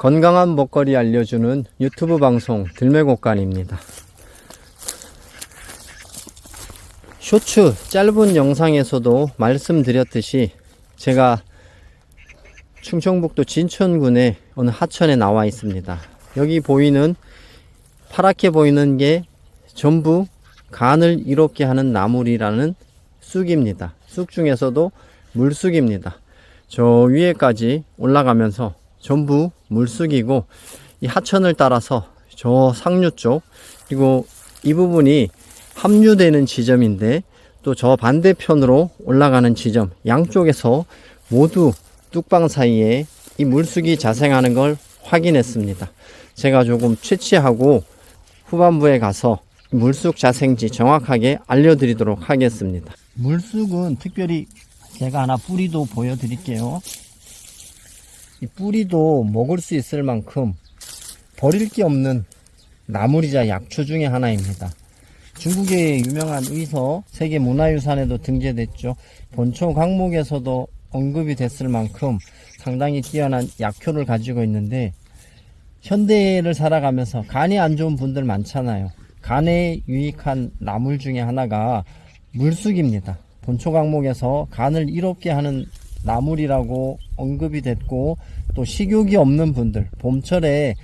건강한 먹거리 알려주는 유튜브 방송 들매곡간입니다. 쇼츠 짧은 영상에서도 말씀드렸듯이 제가 충청북도 진천군의 어느 하천에 나와 있습니다. 여기 보이는 파랗게 보이는 게 전부 간을 이롭게 하는 나물이라는 쑥입니다. 쑥 중에서도 물쑥입니다. 저 위에까지 올라가면서 전부 물쑥이고 이 하천을 따라서 저 상류 쪽 그리고 이 부분이 합류되는 지점인데 또 저 반대편으로 올라가는 지점 양쪽에서 모두 뚝방 사이에 이 물쑥이 자생하는 걸 확인했습니다. 제가 조금 채취하고 후반부에 가서 물쑥 자생지 정확하게 알려드리도록 하겠습니다. 물쑥은 특별히 제가 하나 뿌리도 보여드릴게요. 이 뿌리도 먹을 수 있을 만큼 버릴 게 없는 나물이자 약초 중에 하나입니다. 중국의 유명한 의서 세계 문화유산에도 등재됐죠. 본초 강목에서도 언급이 됐을 만큼 상당히 뛰어난 약효를 가지고 있는데 현대를 살아가면서 간이 안 좋은 분들 많잖아요. 간에 유익한 나물 중에 하나가 물쑥입니다. 본초 강목에서 간을 이롭게 하는 나물이라고 언급이 됐고 또 식욕이 없는 분들 봄철에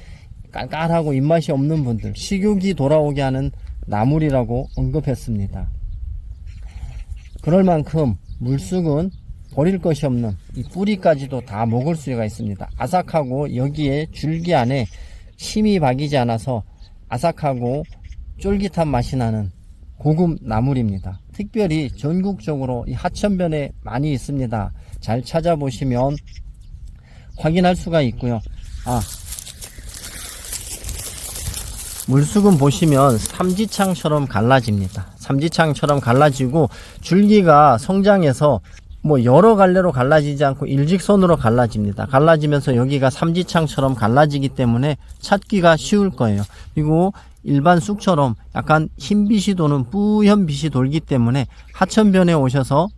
깔깔하고 입맛이 없는 분들 식욕이 돌아오게 하는 나물이라고 언급했습니다. 그럴 만큼 물쑥은 버릴 것이 없는 이 뿌리까지도 다 먹을 수가 있습니다. 아삭하고 여기에 줄기 안에 침이 박이지 않아서 아삭하고 쫄깃한 맛이 나는 고급 나물입니다. 특별히 전국적으로 이 하천변에 많이 있습니다. 잘 찾아보시면 확인할 수가 있고요. 아, 물쑥은 보시면 삼지창처럼 갈라집니다. 삼지창처럼 갈라지고 줄기가 성장해서 뭐 여러 갈래로 갈라지지 않고 일직선으로 갈라집니다. 갈라지면서 여기가 삼지창처럼 갈라지기 때문에 찾기가 쉬울 거예요. 그리고 일반 쑥처럼 약간 흰 빛이 도는 뿌연 빛이 돌기 때문에 하천변에 오셔서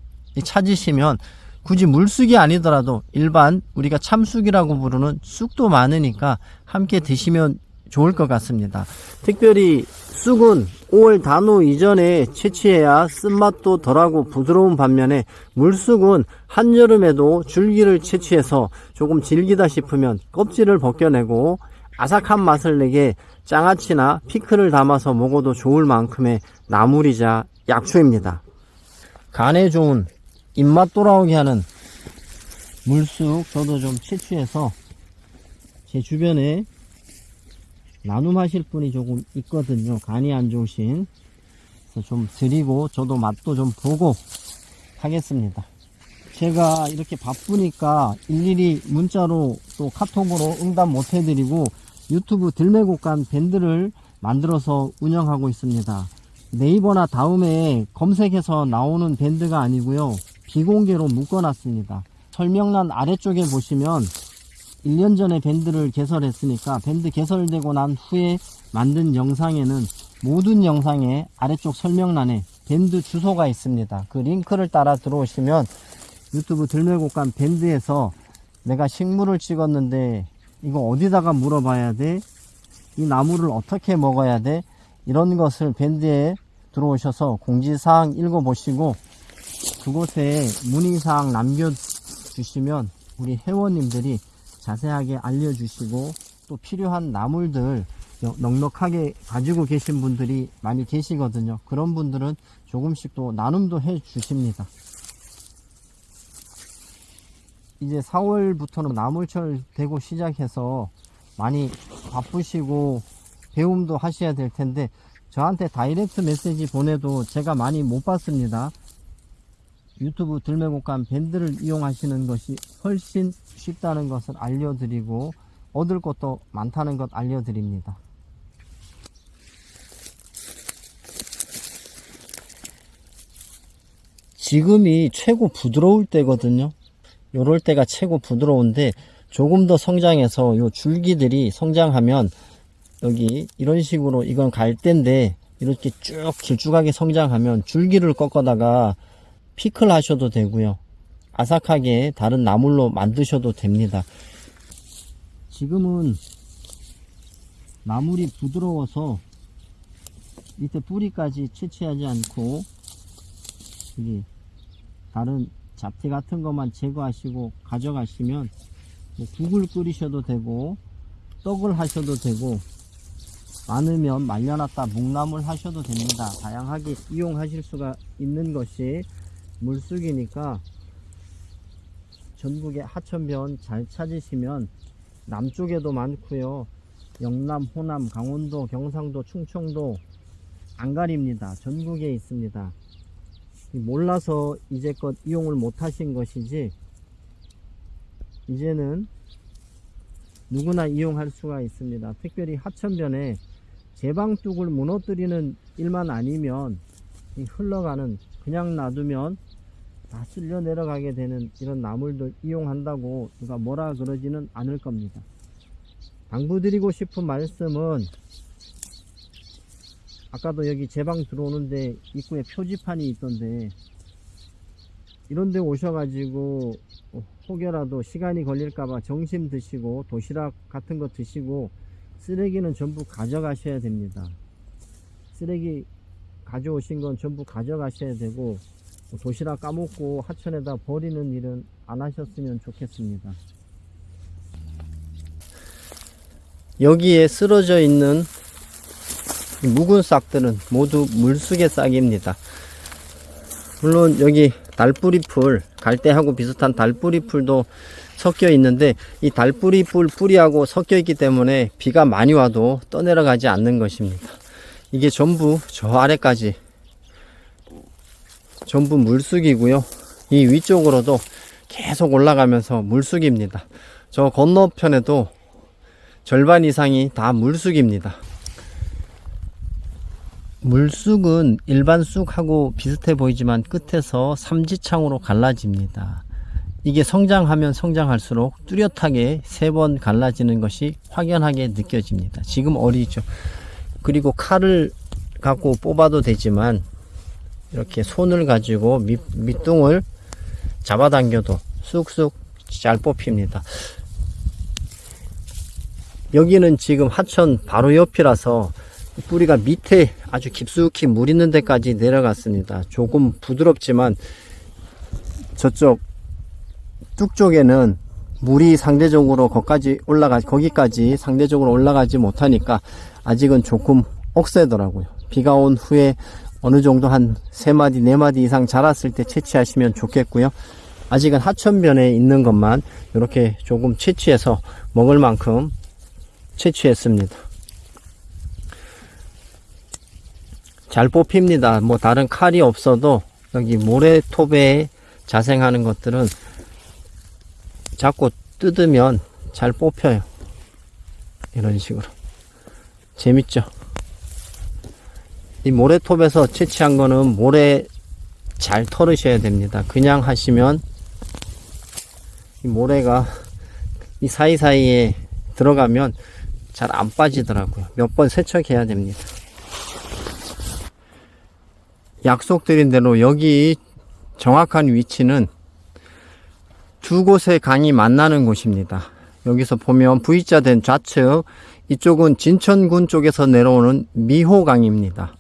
찾으시면 굳이 물쑥이 아니더라도 일반 우리가 참쑥이라고 부르는 쑥도 많으니까 함께 드시면 좋을 것 같습니다. 특별히 쑥은 5월 단오 이전에 채취해야 쓴맛도 덜하고 부드러운 반면에 물쑥은 한여름에도 줄기를 채취해서 조금 질기다 싶으면 껍질을 벗겨내고 아삭한 맛을 내게 장아찌나 피클을 담아서 먹어도 좋을 만큼의 나물이자 약초입니다. 간에 좋은 입맛 돌아오게 하는 물쑥 저도 좀 채취해서 제 주변에 나눔하실 분이 조금 있거든요. 간이 안 좋으신. 그래서 좀 드리고 저도 맛도 좀 보고 하겠습니다. 제가 이렇게 바쁘니까 일일이 문자로 또 카톡으로 응답 못 해드리고 유튜브 들매곡간 밴드를 만들어서 운영하고 있습니다. 네이버나 다음에 검색해서 나오는 밴드가 아니고요. 비공개로 묶어놨습니다. 설명란 아래쪽에 보시면 1년 전에 밴드를 개설했으니까 밴드 개설되고 난 후에 만든 영상에는 모든 영상의 아래쪽 설명란에 밴드 주소가 있습니다. 그 링크를 따라 들어오시면 유튜브 들매곡간 밴드에서 내가 식물을 찍었는데 이거 어디다가 물어봐야 돼? 이 나무를 어떻게 먹어야 돼? 이런 것을 밴드에 들어오셔서 공지사항 읽어보시고 그곳에 문의사항 남겨주시면 우리 회원님들이 자세하게 알려주시고 또 필요한 나물들 넉넉하게 가지고 계신 분들이 많이 계시거든요. 그런 분들은 조금씩 또 나눔도 해 주십니다. 이제 4월부터는 나물철 되고 시작해서 많이 바쁘시고 배움도 하셔야 될 텐데 저한테 다이렉트 메시지 보내도 제가 많이 못 받습니다. 유튜브 들매곡간 밴드를 이용하시는 것이 훨씬 쉽다는 것을 알려드리고 얻을 것도 많다는 것 알려드립니다. 지금이 최고 부드러울 때거든요. 요럴 때가 최고 부드러운데 조금 더 성장해서 요 줄기들이 성장하면 여기 이런 식으로 이건 갈대인데 이렇게 쭉 길쭉하게 성장하면 줄기를 꺾어다가 피클 하셔도 되고요. 아삭하게 다른 나물로 만드셔도 됩니다. 지금은 나물이 부드러워서 밑에 뿌리까지 채취하지 않고 여기 다른 잡티 같은 것만 제거하시고 가져가시면 뭐 국을 끓이셔도 되고 떡을 하셔도 되고 많으면 말려놨다 묵나물 하셔도 됩니다. 다양하게 이용하실 수가 있는 것이 물쑥이니까 전국에 하천변 잘 찾으시면 남쪽에도 많고요. 영남, 호남, 강원도, 경상도, 충청도 안 가립니다. 전국에 있습니다. 몰라서 이제껏 이용을 못 하신 것이지 이제는 누구나 이용할 수가 있습니다. 특별히 하천변에 제방뚝을 무너뜨리는 일만 아니면 이 흘러가는 그냥 놔두면 다 쓸려 내려가게 되는 이런 나물들 이용한다고 누가 뭐라 그러지는 않을 겁니다. 당부드리고 싶은 말씀은 아까도 여기 제 방 들어오는데 입구에 표지판이 있던데 이런데 오셔가지고 혹여라도 시간이 걸릴까봐 점심 드시고 도시락 같은 거 드시고 쓰레기는 전부 가져가셔야 됩니다. 쓰레기 가져오신 건 전부 가져가셔야 되고 도시락 까먹고 하천에다 버리는 일은 안 하셨으면 좋겠습니다. 여기에 쓰러져 있는 묵은 싹들은 모두 물쑥의 싹입니다. 물론 여기 달뿌리 풀, 갈대하고 비슷한 달뿌리 풀도 섞여 있는데 이 달뿌리 풀 뿌리하고 섞여 있기 때문에 비가 많이 와도 떠내려가지 않는 것입니다. 이게 전부 저 아래까지 전부 물쑥이고요. 이 위쪽으로도 계속 올라가면서 물쑥입니다. 저 건너편에도 절반 이상이 다 물쑥입니다. 물쑥은 일반 쑥하고 비슷해 보이지만 끝에서 삼지창으로 갈라집니다. 이게 성장하면 성장할수록 뚜렷하게 세 번 갈라지는 것이 확연하게 느껴집니다. 지금 어리죠. 그리고 칼을 갖고 뽑아도 되지만 이렇게 손을 가지고 밑, 밑둥을 잡아당겨도 쑥쑥 잘 뽑힙니다. 여기는 지금 하천 바로 옆이라서 뿌리가 밑에 아주 깊숙이 물 있는 데까지 내려갔습니다. 조금 부드럽지만 저쪽 뚝 쪽에는 물이 상대적으로 거기까지 올라가 거기까지 상대적으로 올라가지 못하니까 아직은 조금 억세더라고요. 비가 온 후에 어느 정도 한세 마디 네 마디 이상 자랐을 때 채취하시면 좋겠고요. 아직은 하천변에 있는 것만 이렇게 조금 채취해서 먹을 만큼 채취했습니다. 잘 뽑힙니다. 뭐 다른 칼이 없어도 여기 모래톱에 자생하는 것들은 자꾸 뜯으면 잘 뽑혀요. 이런 식으로. 재밌죠? 이 모래톱에서 채취한 거는 모래 잘 털으셔야 됩니다. 그냥 하시면 이 모래가 이 사이사이에 들어가면 잘 안 빠지더라고요. 몇 번 세척해야 됩니다. 약속드린 대로 여기 정확한 위치는 두 곳의 강이 만나는 곳입니다. 여기서 보면 V자 된 좌측 이쪽은 진천군 쪽에서 내려오는 미호강입니다.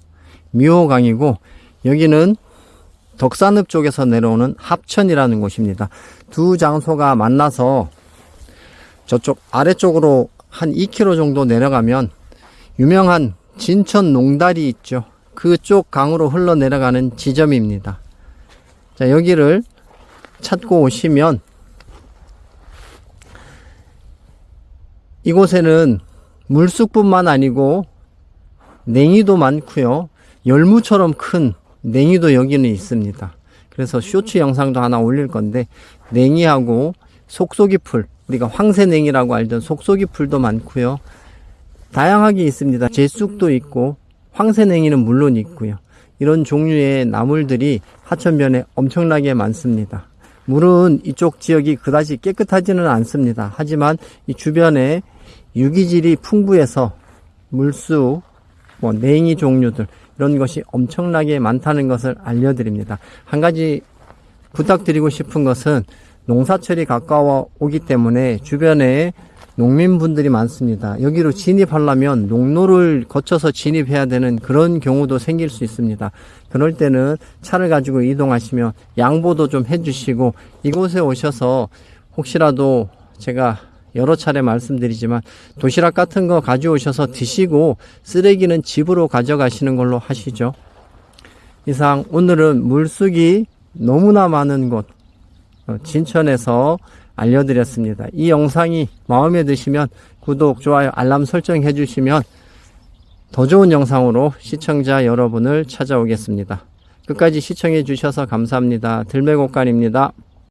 미호강이고 여기는 덕산읍 쪽에서 내려오는 합천이라는 곳입니다. 두 장소가 만나서 저쪽 아래쪽으로 한 2km 정도 내려가면 유명한 진천 농다리 있죠. 그쪽 강으로 흘러내려가는 지점입니다. 자, 여기를 찾고 오시면 이곳에는 물쑥뿐만 아니고 냉이도 많고요. 열무처럼 큰 냉이도 여기는 있습니다. 그래서 쇼츠 영상도 하나 올릴 건데 냉이하고 속속이 풀 우리가 황새냉이라고 알던 속속이 풀도 많고요. 다양하게 있습니다. 제쑥도 있고 황새냉이는 물론 있고요. 이런 종류의 나물들이 하천변에 엄청나게 많습니다. 물은 이쪽 지역이 그다지 깨끗하지는 않습니다. 하지만 이 주변에 유기질이 풍부해서 물수, 뭐 냉이 종류들 이런 것이 엄청나게 많다는 것을 알려드립니다. 한 가지 부탁드리고 싶은 것은 농사철이 가까워 오기 때문에 주변에 농민분들이 많습니다. 여기로 진입하려면 농로를 거쳐서 진입해야 되는 그런 경우도 생길 수 있습니다. 그럴 때는 차를 가지고 이동하시면 양보도 좀 해주시고 이곳에 오셔서 혹시라도 제가 여러 차례 말씀드리지만 도시락 같은 거 가져오셔서 드시고 쓰레기는 집으로 가져가시는 걸로 하시죠. 이상 오늘은 물쑥이 너무나 많은 곳 어, 진천에서 알려드렸습니다. 이 영상이 마음에 드시면 구독, 좋아요, 알람 설정해 주시면 더 좋은 영상으로 시청자 여러분을 찾아오겠습니다. 끝까지 시청해 주셔서 감사합니다. 들매곡간입니다.